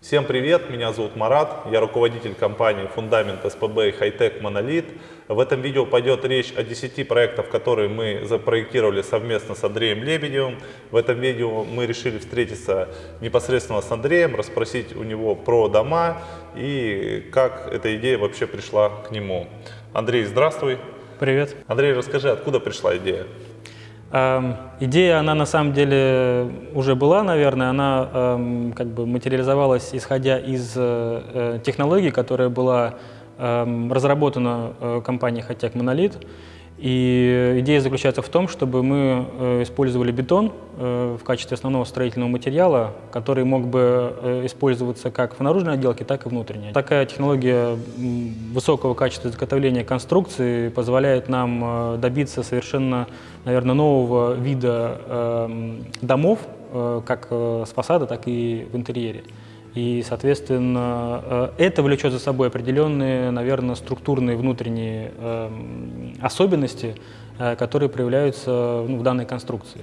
Всем привет, меня зовут Марат, я руководитель компании Фундамент СПБ и Хайтек Монолит. В этом видео пойдет речь о 10 проектах, которые мы запроектировали совместно с Андреем Лебедевым. В этом видео мы решили встретиться непосредственно с Андреем, расспросить у него про дома и как эта идея вообще пришла к нему. Андрей, здравствуй. Привет. Андрей, расскажи, откуда пришла идея? Эм, идея, она на самом деле уже была, наверное, она эм, как бы материализовалась, исходя из э, э технологии, которая была эм, разработана э, компанией Hotech Monolith. И идея заключается в том, чтобы мы э, использовали бетон э, в качестве основного строительного материала, который мог бы э, использоваться как в наружной отделке, так и внутренней. Такая технология высокого качества изготовления конструкции позволяет нам добиться совершенно, наверное, нового вида домов, как с фасада, так и в интерьере. И, соответственно, э, это влечет за собой определенные, наверное, структурные внутренние эм, особенности, э, которые проявляются ну, в данной конструкции.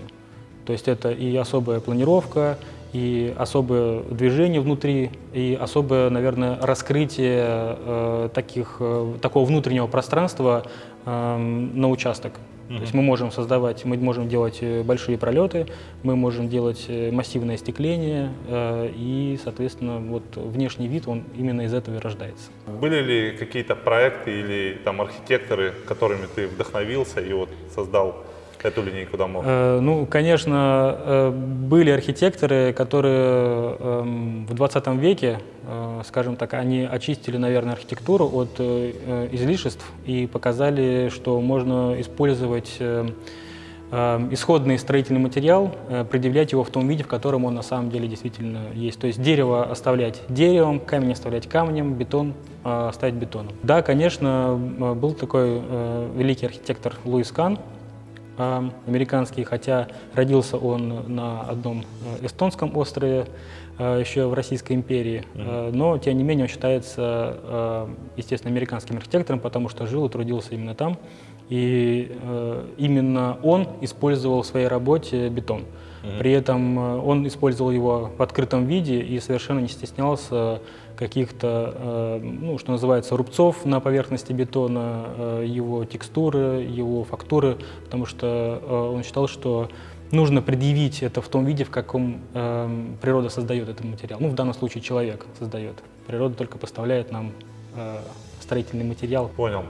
То есть это и особая планировка, и особое движение внутри, и особое, наверное, раскрытие э, таких, такого внутреннего пространства э, на участок. То есть мы можем создавать, мы можем делать э, большие пролеты, мы можем делать э, массивное остекление, э, и, соответственно, вот внешний вид, он именно из этого и рождается. Были ли какие-то проекты или там архитекторы, которыми ты вдохновился и вот создал эту линейку домов? Э, ну, конечно, э, были архитекторы, которые э, в 20 веке, э, скажем так, они очистили, наверное, архитектуру от э, излишеств и показали, что можно использовать э, э, исходный строительный материал, э, предъявлять его в том виде, в котором он на самом деле действительно есть. То есть дерево оставлять деревом, камень оставлять камнем, бетон э, оставить бетоном. Да, конечно, был такой э, великий архитектор Луис Кан, американский, хотя родился он на одном э, эстонском острове, э, еще в Российской империи, mm-hmm. но тем не менее он считается, естественно, американским архитектором, потому что жил и трудился именно там. И именно он использовал в своей работе бетон. При этом он использовал его в открытом виде и совершенно не стеснялся каких-то, э, ну, что называется, рубцов на поверхности бетона, э, его текстуры, его фактуры, потому что э, он считал, что нужно предъявить это в том виде, в каком природа создает этот материал. Ну, в данном случае человек создает. Природа только поставляет нам строительный материал. Понял.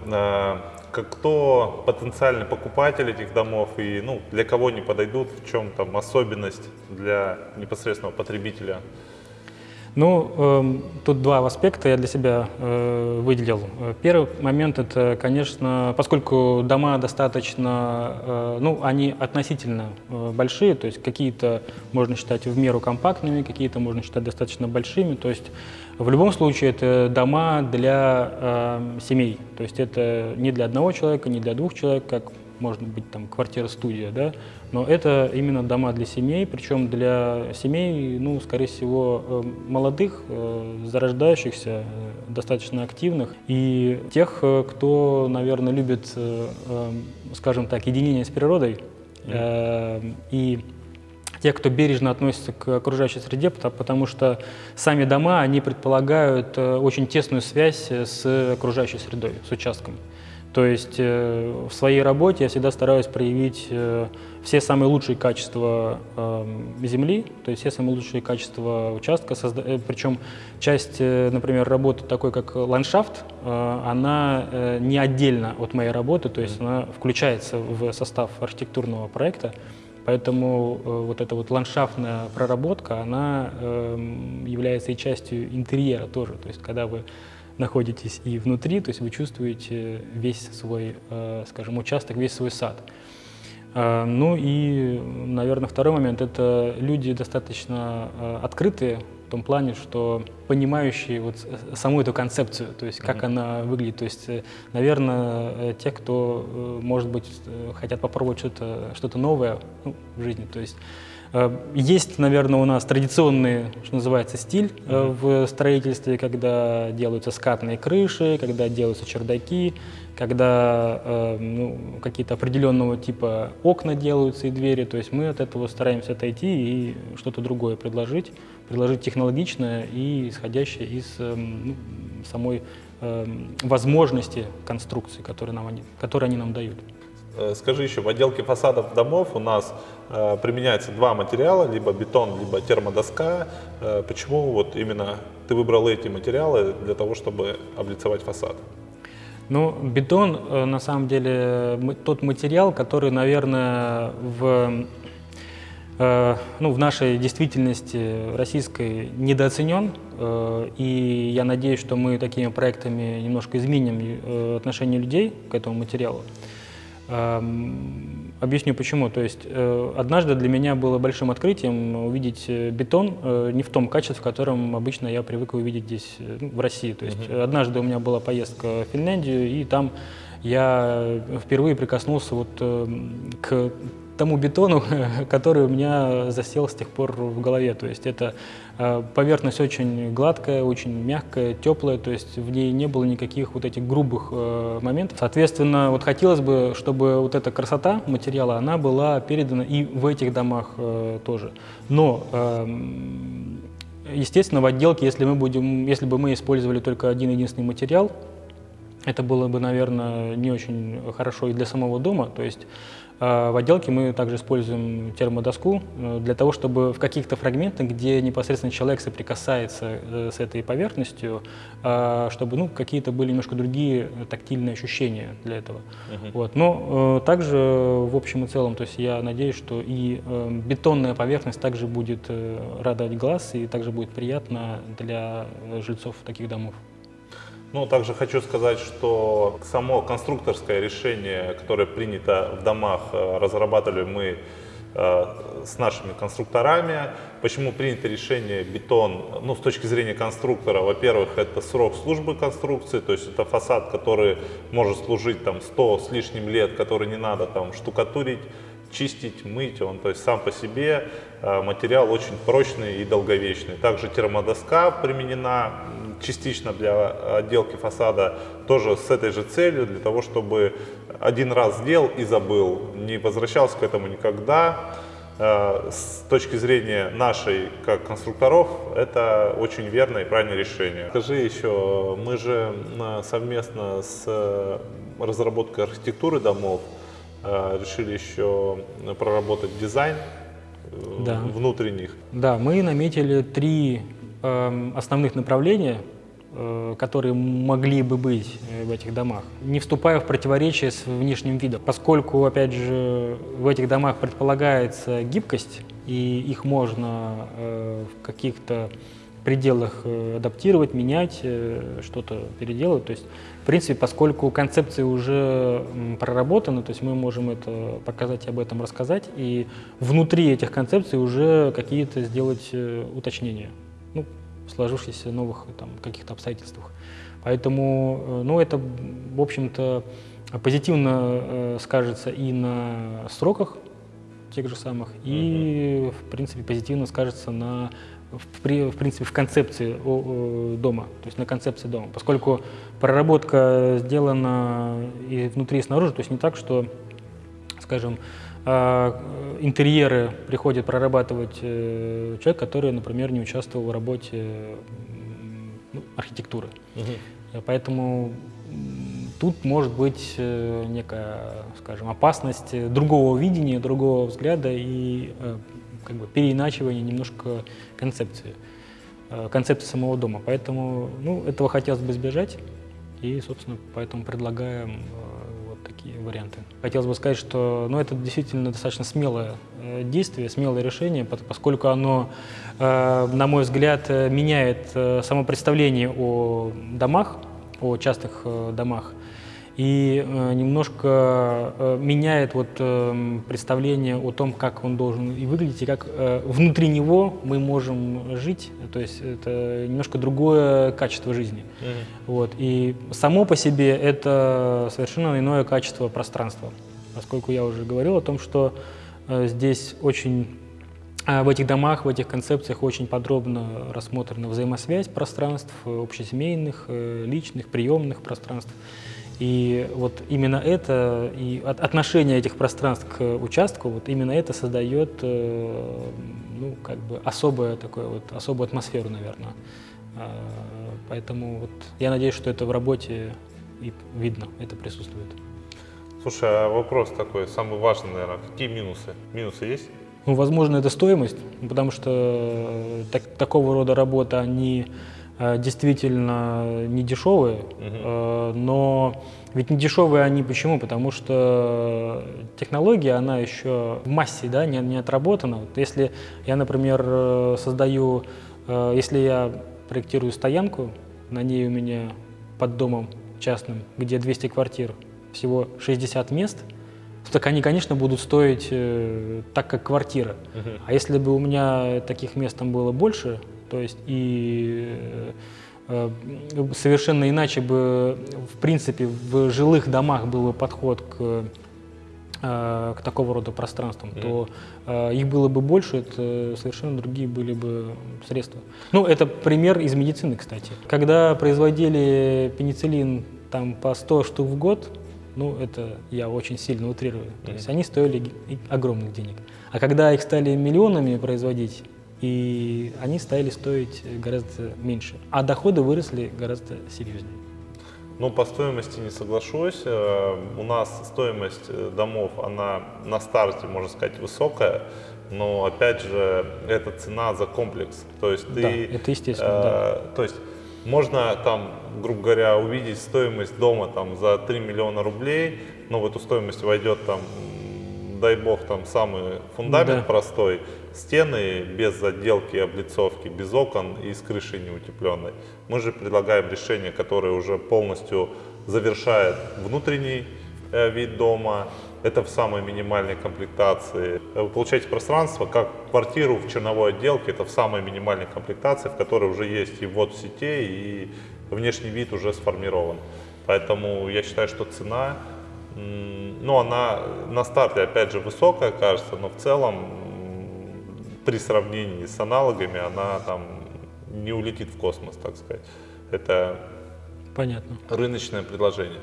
Кто потенциальный покупатель этих домов и ну, для кого они подойдут, в чем там особенность для непосредственного потребителя? Ну, э, тут два аспекта я для себя э, выделил. Первый момент это, конечно, поскольку дома достаточно, э, ну, они относительно э, большие, то есть какие-то можно считать в меру компактными, какие-то можно считать достаточно большими, то есть в любом случае это дома для э, семей, то есть это не для одного человека, не для двух человек, как может быть там квартира-студия, да, но это именно дома для семей, причем для семей, ну, скорее всего, э, молодых, э, зарождающихся, э, достаточно активных, и тех, кто, наверное, любит, скажем так, единение с природой, и тех, кто бережно относится к окружающей среде, потому что сами дома, они предполагают очень тесную связь с окружающей средой, с участком. То есть э, в своей работе я всегда стараюсь проявить э, все самые лучшие качества эм, земли, то есть все самые лучшие качества участка. Э, Причем часть, например, работы такой, как ландшафт, она не отдельно от моей работы, то есть она включается в состав архитектурного проекта. Поэтому вот эта вот ландшафтная проработка, она эм, является и частью интерьера тоже. То есть когда вы находитесь и внутри, то есть вы чувствуете весь свой, э, скажем, участок, весь свой сад. Э, ну и, наверное, второй момент – это люди достаточно э, открытые в том плане, что понимающие вот саму эту концепцию, то есть как mm -hmm. она выглядит. То есть, наверное, те, кто, может быть, хотят попробовать что-то что, -то, новое ну, в жизни, то есть Есть, наверное, у нас традиционный, что называется, стиль в строительстве, когда делаются скатные крыши, когда делаются чердаки, когда ну, какие-то определенного типа окна делаются и двери. То есть мы от этого стараемся отойти и что-то другое предложить, предложить технологичное и исходящее из ну, самой возможности конструкции, которые, нам они, которые они нам дают. Э, скажи еще, в отделке фасадов домов у нас э, применяется два материала, либо бетон, либо термодоска. Э, почему вот именно ты выбрал эти материалы для того, чтобы облицевать фасад? Ну, бетон, э, на самом деле, тот материал, который, наверное, в, э, ну, в нашей действительности российской недооценен. Э, и я надеюсь, что мы такими проектами немножко изменим отношение людей к этому материалу. Эм, объясню почему. То есть э, однажды для меня было большим открытием увидеть э, бетон э, не в том качестве, в котором обычно я привык увидеть здесь, ну, в России. То есть -hmm. однажды у меня была поездка в Финляндию, и там я впервые прикоснулся вот к тому бетону, который у меня засел с тех пор в голове. То есть это э, поверхность очень гладкая, очень мягкая, теплая, то есть в ней не было никаких вот этих грубых э, моментов. Соответственно, вот хотелось бы, чтобы вот эта красота материала, она была передана и в этих домах э, тоже. Но эм, Естественно, в отделке, если, мы будем, если бы мы использовали только один единственный материал, это было бы, наверное, не очень хорошо и для самого дома. То есть а в отделке мы также используем термодоску э, для того, чтобы в каких-то фрагментах, где непосредственно человек соприкасается э, с этой поверхностью, чтобы ну, какие-то были немножко другие тактильные ощущения для этого. Uh -huh. вот. Но э, также в общем и целом, то есть я надеюсь, что и бетонная поверхность также будет радовать глаз и также будет приятно для жильцов таких домов. Ну, также хочу сказать, что само конструкторское решение, которое принято в домах, э, разрабатывали мы э, с нашими конструкторами. Почему принято решение бетон? Ну, с точки зрения конструктора, во-первых, это срок службы конструкции, то есть это фасад, который может служить там 100 с лишним лет, который не надо там штукатурить, чистить, мыть, он то есть сам по себе э, материал очень прочный и долговечный. Также термодоска применена частично для отделки фасада тоже с этой же целью, для того, чтобы один раз сделал и забыл, не возвращался к этому никогда. Э, с точки зрения нашей, как конструкторов, это очень верное и правильное решение. Скажи еще, мы же совместно с э, разработкой архитектуры домов э, решили еще проработать дизайн да. внутренних. Да, мы наметили три основных направления, э, которые могли бы быть э, в этих домах, не вступая в противоречие с внешним видом. Поскольку, опять же, в этих домах предполагается гибкость, и их можно э, в каких-то пределах адаптировать, менять, что-то переделывать. То есть, в принципе, поскольку концепции уже проработаны, то есть мы можем это показать и об этом рассказать, и внутри этих концепций уже какие-то сделать уточнения ну, сложившихся новых там, каких-то обстоятельствах. Поэтому, э, ну, это, в общем-то, позитивно э, скажется и на сроках тех же самых, и, в принципе, позитивно скажется на, в, в принципе, в концепции дома, то есть на концепции дома. Поскольку проработка сделана и внутри, и снаружи, то есть не так, что, скажем, интерьеры приходит прорабатывать э, человек, который, например, не участвовал в работе ну, архитектуры. Угу. Поэтому тут может быть э, некая, скажем, опасность другого видения, другого взгляда и э, как бы переиначивания немножко концепции, концепции самого дома. Поэтому ну, этого хотелось бы избежать, и, собственно, поэтому предлагаем такие варианты. Хотелось бы сказать, что ну, это действительно достаточно смелое э, действие, смелое решение, поскольку оно, э, на мой взгляд, э, меняет само представление о домах, о частых домах и э, немножко э, меняет вот э, представление о том, как он должен и выглядеть, и как внутри него мы можем жить. То есть это немножко другое качество жизни. Mm -hmm. вот. И само по себе это совершенно иное качество пространства. Поскольку я уже говорил о том, что здесь очень в этих домах, в этих концепциях очень подробно рассмотрена взаимосвязь пространств, общесемейных, личных, приемных пространств. И вот именно это, и от- отношение этих пространств к участку, вот именно это создает, э, ну, как бы особое такое вот, особую атмосферу, наверное. А, Поэтому вот я надеюсь, что это в работе и видно, это присутствует. Слушай, а вопрос такой, самый важный, наверное, какие минусы? Минусы есть? Ну, возможно, это стоимость, потому что э, так- такого рода работы, они э, действительно не дешевые, э, но ведь не дешевые они почему? Потому что технология, она еще в массе, да, не, не отработана. Вот если я, например, э, создаю, э, если я проектирую стоянку, на ней у меня под домом частным, где 200 квартир, всего 60 мест, так они, конечно, будут стоить э, так, как квартира. А если бы у меня таких мест там было больше, то есть и э, э, совершенно иначе бы, в принципе, в жилых домах был бы подход к, э, к такого рода пространствам, то э, их было бы больше, это совершенно другие были бы средства. Ну, это пример из медицины, кстати. Когда производили пенициллин там по 100 штук в год, ну, это я очень сильно утрирую. То есть они стоили огромных денег. А когда их стали миллионами производить, и они стали стоить гораздо меньше. А доходы выросли гораздо серьезнее. Ну, по стоимости не соглашусь. Э, У нас стоимость э, домов, она на старте, можно сказать, высокая, но, опять же, это цена за комплекс. То есть ты... Да, это естественно, да. э, То есть можно там, грубо говоря, увидеть стоимость дома там за 3 миллиона рублей, но в эту стоимость войдет там, дай бог, там самый фундамент Да. простой, стены без отделки облицовки, без окон и с крышей неутепленной. Мы же предлагаем решение, которое уже полностью завершает внутренний э, вид дома. Это в самой минимальной комплектации. Э, Вы получаете пространство, как квартиру в черновой отделке, это в самой минимальной комплектации, в которой уже есть и ввод сетей, и внешний вид уже сформирован. Поэтому я считаю, что цена, ну, она на старте, опять же, высокая, кажется, но в целом при сравнении с аналогами она там не улетит в космос, так сказать. Это Понятно. рыночное предложение.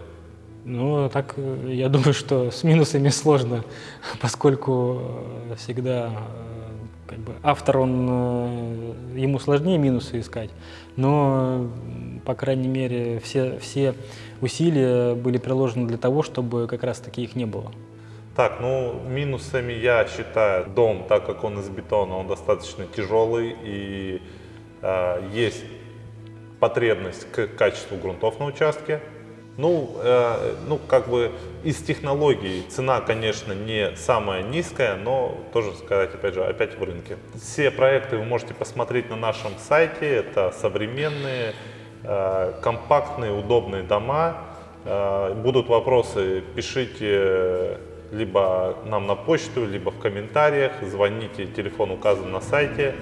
Ну, так э, я думаю, что с минусами сложно, поскольку э, всегда э, как бы автор, он, ему сложнее минусы искать, но, по крайней мере, все, все усилия были приложены для того, чтобы как раз таки их не было. Так, ну минусами я считаю дом, так как он из бетона, он достаточно тяжелый и э, есть потребность к качеству грунтов на участке. Ну, э, ну, как бы из технологий цена, конечно, не самая низкая, но тоже сказать, опять же, опять в рынке. Все проекты вы можете посмотреть на нашем сайте. Это современные, э, компактные, удобные дома. Э, будут вопросы, пишите либо нам на почту, либо в комментариях, звоните, телефон указан на сайте.